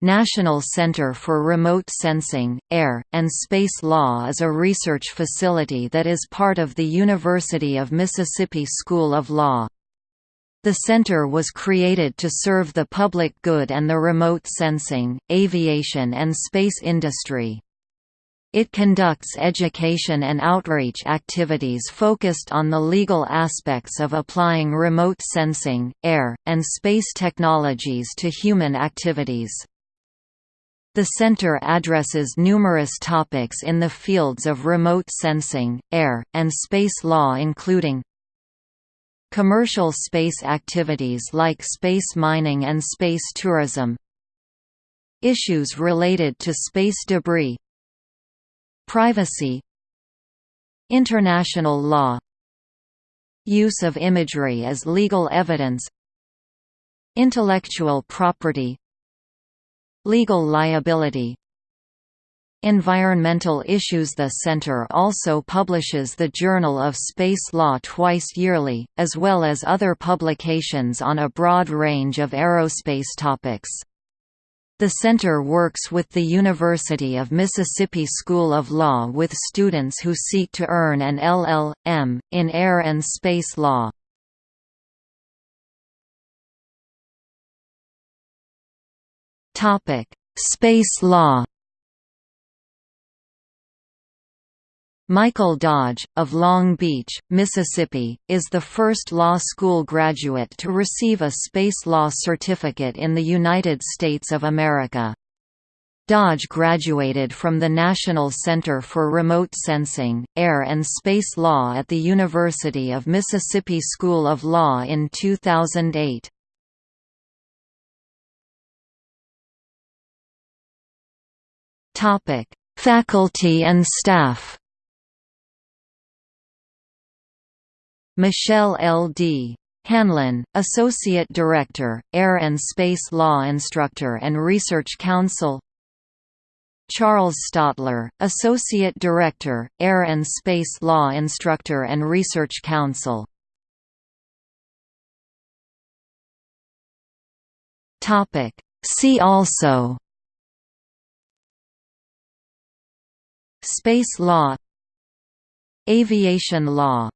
National Center for Remote Sensing, Air, and Space Law is a research facility that is part of the University of Mississippi School of Law. The center was created to serve the public good and the remote sensing, aviation and space industry. It conducts education and outreach activities focused on the legal aspects of applying remote sensing, air, and space technologies to human activities. The center addresses numerous topics in the fields of remote sensing, air, and space law including commercial space activities like space mining and space tourism issues related to space debris privacy international law use of imagery as legal evidence intellectual property Legal liability Environmental issues The Center also publishes the Journal of Space Law twice yearly, as well as other publications on a broad range of aerospace topics. The center works with the University of Mississippi School of Law with students who seek to earn an LL.M. in air and space law. Space law. Michael Dodge, of Long Beach, Mississippi, is the first law school graduate to receive a space law certificate in the United States of America. Dodge graduated from the National Center for Remote Sensing, Air and Space Law at the University of Mississippi School of Law in 2008. Topic: Faculty and staff. Michelle L. D. Hanlon, Associate Director, Air and Space Law Instructor and Research Counsel Charles Stotler, Associate Director, Air and Space Law Instructor and Research Counsel See also Space law Aviation law